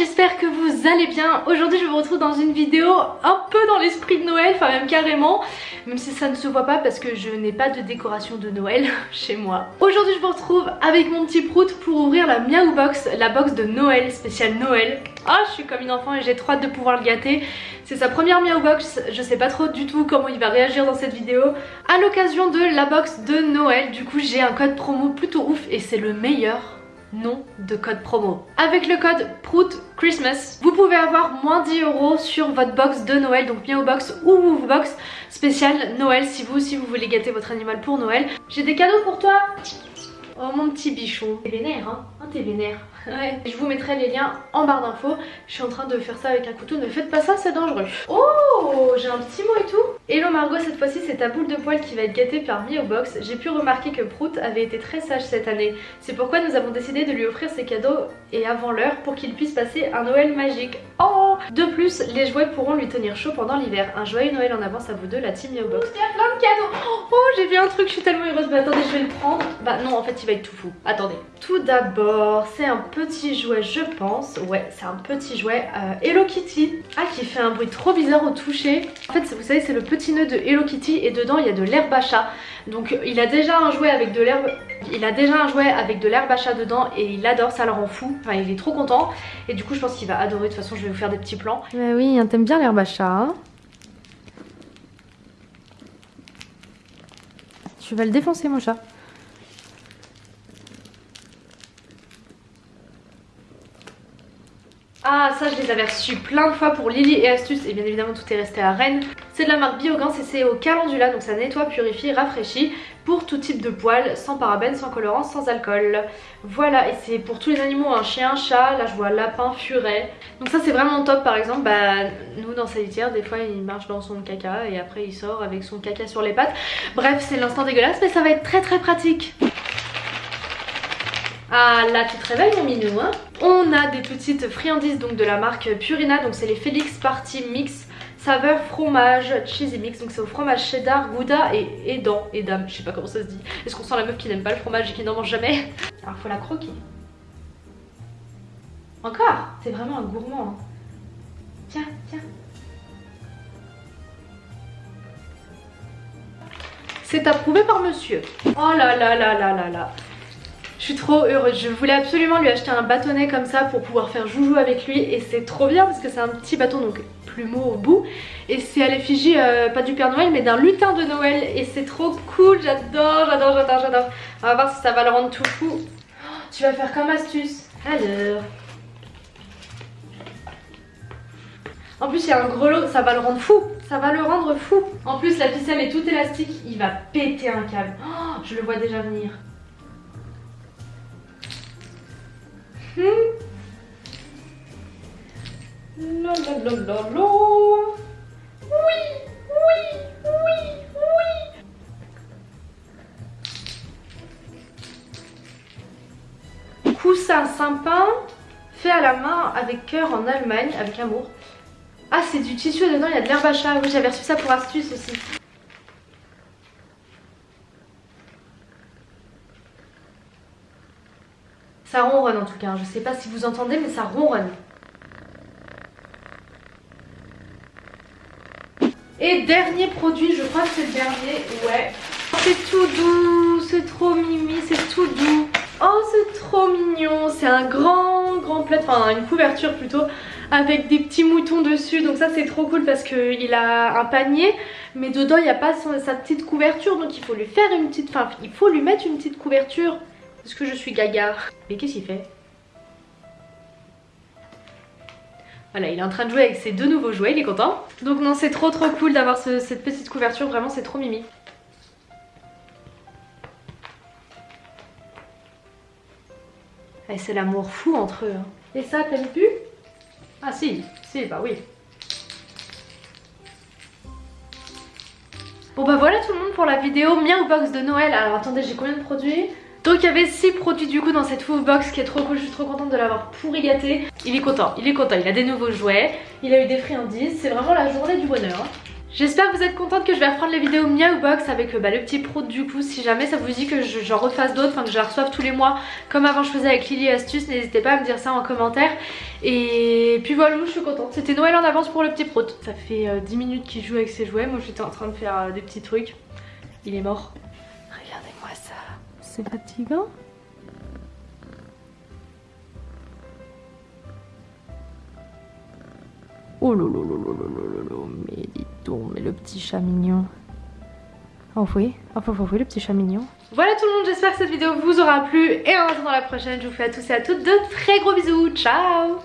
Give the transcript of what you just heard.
j'espère que vous allez bien. Aujourd'hui je vous retrouve dans une vidéo un peu dans l'esprit de Noël, enfin même carrément, même si ça ne se voit pas parce que je n'ai pas de décoration de Noël chez moi. Aujourd'hui je vous retrouve avec mon petit prout pour ouvrir la Miaou Box, la box de Noël, spéciale Noël. Ah je suis comme une enfant et j'ai trop hâte de pouvoir le gâter. C'est sa première Miaou Box, je sais pas trop du tout comment il va réagir dans cette vidéo. À l'occasion de la box de Noël, du coup j'ai un code promo plutôt ouf et c'est le meilleur nom de code promo. Avec le code PROUT Christmas, vous pouvez avoir moins 10 euros sur votre box de Noël, donc Box ou Box spécial Noël si vous aussi vous voulez gâter votre animal pour Noël. J'ai des cadeaux pour toi Oh mon petit bichon. T'es vénère hein, hein T'es vénère. Ouais. Je vous mettrai les liens en barre d'infos. Je suis en train de faire ça avec un couteau. Ne faites pas ça, c'est dangereux. Oh, j'ai un petit mot et tout. Hello Margot, cette fois-ci c'est ta boule de poil qui va être gâtée par au Box. J'ai pu remarquer que Prout avait été très sage cette année. C'est pourquoi nous avons décidé de lui offrir ses cadeaux et avant l'heure pour qu'il puisse passer un Noël magique. Oh De plus, les jouets pourront lui tenir chaud pendant l'hiver. Un joyeux Noël en avance à vous deux, la team Box. Il y a plein de cadeaux Oh, j'ai vu un truc, je suis tellement heureuse. Mais attendez, je vais le prendre. Bah non, en fait il va être tout fou. Attendez. Tout d'abord, c'est un petit jouet, je pense. Ouais, c'est un petit jouet euh, Hello Kitty. Ah, qui fait un bruit trop bizarre au toucher. En fait, vous savez, c'est le petit nœud de Hello Kitty et dedans, il y a de l'herbe à chat. Donc, il a déjà un jouet avec de l'herbe... Il a déjà un jouet avec de l'herbe à chat dedans et il adore, ça le rend fou. Enfin, il est trop content. Et du coup, je pense qu'il va adorer. De toute façon, je vais vous faire des petits plans. Bah oui, hein, t'aimes bien l'herbe à chat, hein Tu vas le défoncer, mon chat. Ah ça je les avais reçus plein de fois pour Lily et Astuce et bien évidemment tout est resté à Rennes. C'est de la marque Biogans et c'est au calendula donc ça nettoie, purifie, rafraîchit pour tout type de poils, sans parabènes, sans colorant, sans alcool. Voilà et c'est pour tous les animaux, un chien, chat, là je vois lapin, furet. Donc ça c'est vraiment top par exemple, bah nous dans sa litière des fois il marche dans son caca et après il sort avec son caca sur les pattes. Bref c'est l'instant dégueulasse mais ça va être très très pratique. Ah là tu te réveilles mon minou hein? On a des petites friandises donc de la marque Purina donc c'est les Félix Party Mix saveur fromage cheesy mix. Donc c'est au fromage cheddar, gouda et edam, edam, je sais pas comment ça se dit. Est-ce qu'on sent la meuf qui n'aime pas le fromage et qui n'en mange jamais? Alors faut la croquer. Encore? C'est vraiment un gourmand hein. tiens tiens. C'est approuvé par monsieur. Oh là là là là là là suis trop heureuse, je voulais absolument lui acheter un bâtonnet comme ça pour pouvoir faire joujou avec lui et c'est trop bien parce que c'est un petit bâton donc plumeau au bout et c'est à l'effigie euh, pas du Père Noël mais d'un lutin de Noël et c'est trop cool, j'adore, j'adore, j'adore, j'adore. On va voir si ça va le rendre tout fou. Oh, tu vas faire comme astuce. Alors... En plus il y a un grelot, ça va le rendre fou, ça va le rendre fou. En plus la ficelle est toute élastique, il va péter un câble. Oh, je le vois déjà venir. Hmm. Oui, oui, oui, oui. Coussin sympa, fait à la main avec cœur en Allemagne, avec amour. Ah, c'est du tissu dedans, il y a de l'herbe à. Oui, j'avais reçu ça pour astuce aussi. Ça ronronne en tout cas, je sais pas si vous entendez mais ça ronronne. Et dernier produit, je crois que c'est le dernier, ouais. C'est tout doux, c'est trop mimi, c'est tout doux. Oh c'est trop mignon, c'est un grand grand plaid, enfin une couverture plutôt avec des petits moutons dessus donc ça c'est trop cool parce qu'il a un panier mais dedans il n'y a pas sa petite couverture donc il faut lui faire une petite, enfin il faut lui mettre une petite couverture est-ce que je suis gaga Mais qu'est-ce qu'il fait? Voilà, il est en train de jouer avec ses deux nouveaux jouets, il est content. Donc non, c'est trop trop cool d'avoir cette petite couverture, vraiment c'est trop mimi. Et c'est l'amour fou entre eux. Hein. Et ça, t'aimes plus? Ah si, si, bah oui. Bon bah voilà tout le monde pour la vidéo Miaou Box de Noël. Alors attendez, j'ai combien de produits? Donc il y avait 6 produits du coup dans cette full box qui est trop cool, je suis trop contente de l'avoir pourri gâté. Il est content, il est content, il a des nouveaux jouets, il a eu des friandises, c'est vraiment la journée du bonheur. J'espère que vous êtes contente que je vais reprendre les vidéos Miaou Box avec bah, le petit prout du coup. Si jamais ça vous dit que j'en refasse d'autres, enfin que je la reçoive tous les mois comme avant je faisais avec Lily Astuce, n'hésitez pas à me dire ça en commentaire. Et puis voilà, je suis contente. C'était Noël en avance pour le petit prout. Ça fait 10 euh, minutes qu'il joue avec ses jouets. Moi j'étais en train de faire euh, des petits trucs. Il est mort. C'est fatigant Oh là mais dis donc, mais le petit chat mignon. Oh oui, oh, le petit chat mignon. Voilà tout le monde, j'espère que cette vidéo vous aura plu et en attendant la prochaine, je vous fais à tous et à toutes de très gros bisous. Ciao